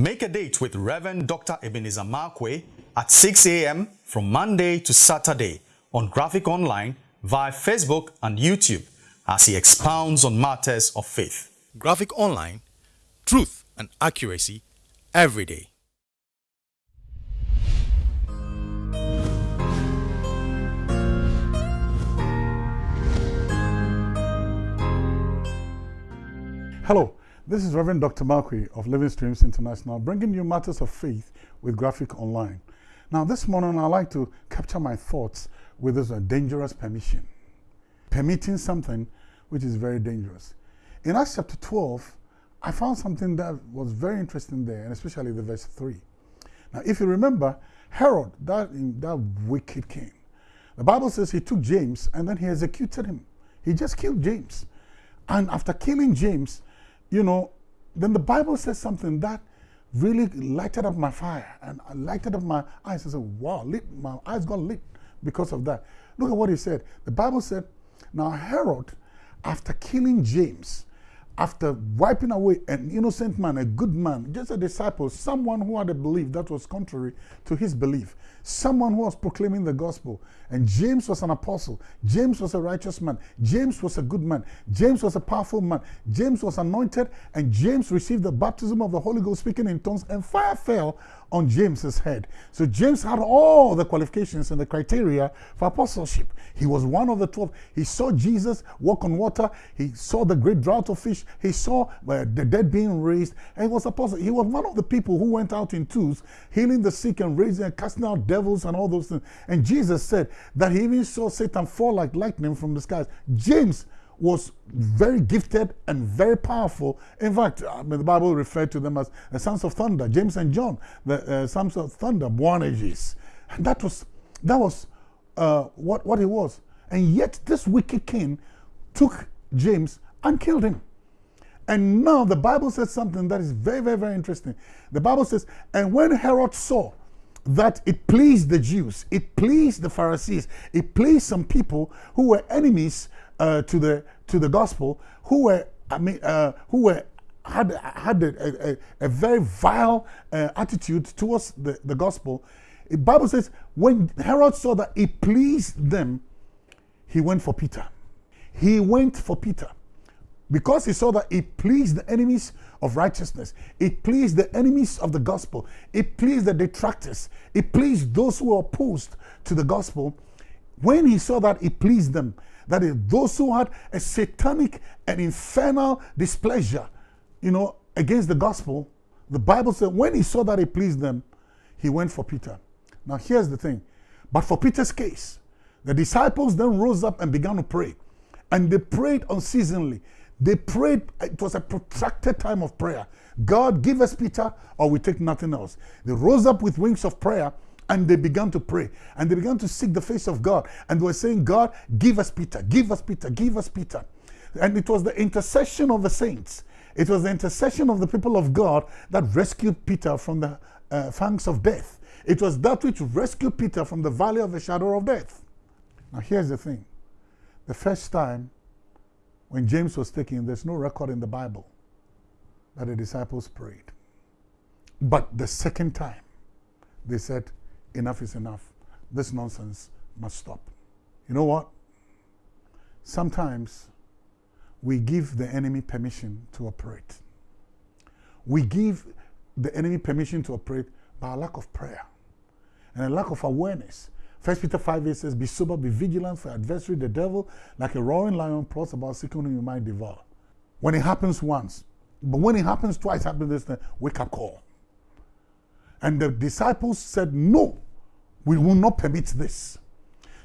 Make a date with Reverend Dr. Ebenezer Markwei at 6 a.m. from Monday to Saturday on Graphic Online via Facebook and YouTube as he expounds on matters of faith. Graphic Online, truth and accuracy every day. Hello, this is Reverend Dr. Markwei of Living Streams International bringing you matters of faith with Graphic Online. Now, this morning I'd like to capture my thoughts with this a dangerous permission. Permitting something which is very dangerous. In Acts chapter 12, I found something that was very interesting there, and especially the verse 3. Now, if you remember, Herod, that, that wicked king, the Bible says he took James and then he executed him. He just killed James. And after killing James, you know, then the Bible says something that really lighted up my fire and lighted up my eyes. I said, wow, lit, my eyes got lit because of that. Look at what he said. The Bible said, now Herod, after killing James, after wiping away an innocent man, a good man, just a disciple, someone who had a belief that was contrary to his belief, someone who was proclaiming the gospel. And James was an apostle. James was a righteous man. James was a good man. James was a powerful man. James was anointed, and James received the baptism of the Holy Ghost, speaking in tongues, and fire fell on James's head. So James had all the qualifications and the criteria for apostleship. He was one of the 12. He saw Jesus walk on water. He saw the great drought of fish. He saw uh, the dead being raised. And he was apostle. He was one of the people who went out in twos, healing the sick and raising and casting out devils and all those things. And Jesus said that he even saw Satan fall like lightning from the skies. James was very gifted and very powerful. In fact, I mean, the Bible referred to them as the sons of thunder, James and John, the uh, sons of thunder, Boanerges. And that was, that was uh, what, what he was. And yet this wicked king took James and killed him. And now the Bible says something that is very, very, very interesting. The Bible says, and when Herod saw that it pleased the Jews, it pleased the Pharisees, it pleased some people who were enemies uh, to the to the gospel who were I mean uh, who were had had a, a, a very vile uh, attitude towards the, the gospel. The Bible says when Herod saw that it pleased them, he went for Peter. He went for Peter because he saw that it pleased the enemies of righteousness. It pleased the enemies of the gospel. It pleased the detractors. It pleased those who were opposed to the gospel. When he saw that it pleased them, that is, those who had a satanic and infernal displeasure, you know, against the gospel, the Bible said when he saw that it pleased them, he went for Peter. Now, here's the thing. But for Peter's case, the disciples then rose up and began to pray. And they prayed unceasingly. They prayed, it was a protracted time of prayer. God, give us Peter, or we take nothing else. They rose up with wings of prayer and they began to pray and they began to seek the face of God. And they were saying, God, give us Peter, give us Peter, give us Peter. And it was the intercession of the saints. It was the intercession of the people of God that rescued Peter from the uh, fangs of death. It was that which rescued Peter from the valley of the shadow of death. Now, here's the thing the first time when James was taken, there's no record in the Bible that the disciples prayed. But the second time, they said, enough is enough. This nonsense must stop. You know what? Sometimes we give the enemy permission to operate. We give the enemy permission to operate by a lack of prayer and a lack of awareness. First Peter 5 8 says, Be sober, be vigilant, for adversary, the devil, like a roaring lion, plots about seeking whom you might devour. When it happens once, but when it happens twice, happens this, then wake up call. And the disciples said, No, we will not permit this.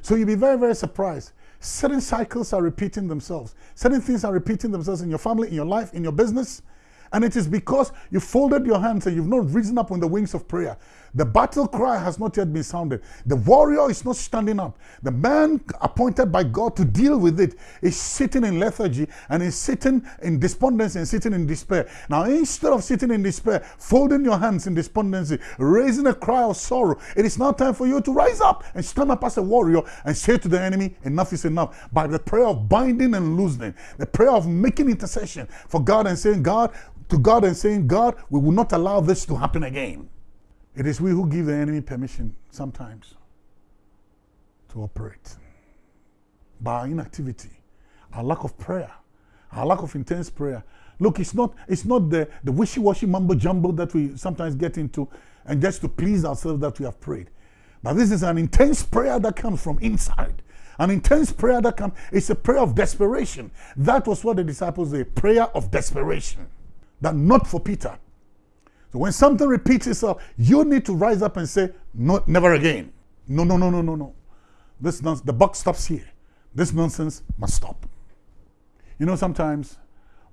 So you'll be very, very surprised. Certain cycles are repeating themselves. Certain things are repeating themselves in your family, in your life, in your business. And it is because you folded your hands and you've not risen up on the wings of prayer. The battle cry has not yet been sounded. The warrior is not standing up. The man appointed by God to deal with it is sitting in lethargy and is sitting in despondency and sitting in despair. Now, instead of sitting in despair, folding your hands in despondency, raising a cry of sorrow, it is now time for you to rise up and stand up as a warrior and say to the enemy, Enough is enough. By the prayer of binding and loosening, the prayer of making intercession for God and saying, God, to God and saying, God, we will not allow this to happen again. It is we who give the enemy permission sometimes to operate. By our inactivity, our lack of prayer, our lack of intense prayer. Look, it's not, it's not the, the wishy-washy mumbo jumbo that we sometimes get into and just to please ourselves that we have prayed. But this is an intense prayer that comes from inside. An intense prayer that comes, it's a prayer of desperation. That was what the disciples did, prayer of desperation. That not for Peter. So when something repeats itself, you need to rise up and say, no, never again. No, no, no, no, no, no. This nonsense, the buck stops here. This nonsense must stop. You know, sometimes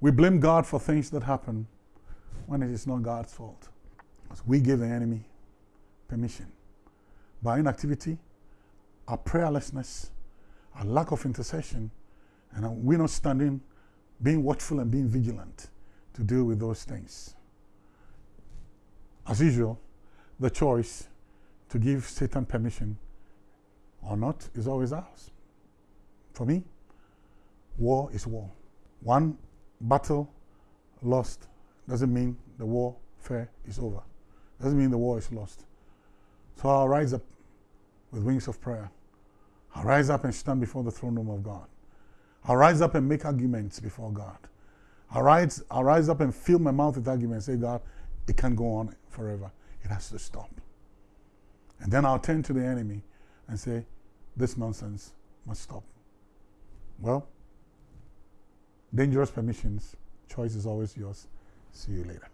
we blame God for things that happen when it is not God's fault. Because we give the enemy permission. By inactivity, our prayerlessness, our lack of intercession, and we're not standing, being watchful and being vigilant to deal with those things. As usual, the choice to give Satan permission or not is always ours. For me, war is war. One battle lost doesn't mean the warfare is over. Doesn't mean the war is lost. So I'll rise up with wings of prayer. I'll rise up and stand before the throne room of God. I'll rise up and make arguments before God. I'll rise, I'll rise up and fill my mouth with argument And say, God, it can't go on forever. It has to stop. And then I'll turn to the enemy and say, this nonsense must stop. Well, dangerous permissions. Choice is always yours. See you later.